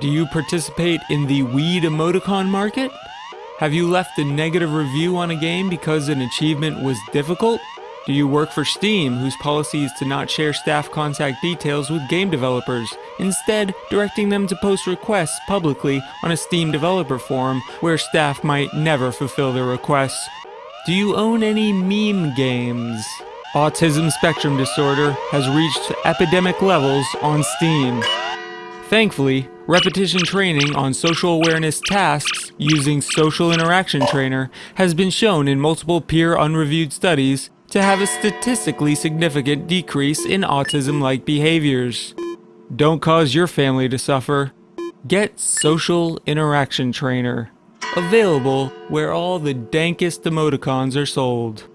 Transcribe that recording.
Do you participate in the weed emoticon market? Have you left a negative review on a game because an achievement was difficult? Do you work for Steam, whose policy is to not share staff contact details with game developers, instead directing them to post requests publicly on a Steam developer forum where staff might never fulfill their requests? Do you own any meme games? Autism spectrum disorder has reached epidemic levels on Steam. Thankfully, repetition training on social awareness tasks using Social Interaction Trainer has been shown in multiple peer unreviewed studies to have a statistically significant decrease in autism-like behaviors. Don't cause your family to suffer. Get Social Interaction Trainer. Available where all the dankest emoticons are sold.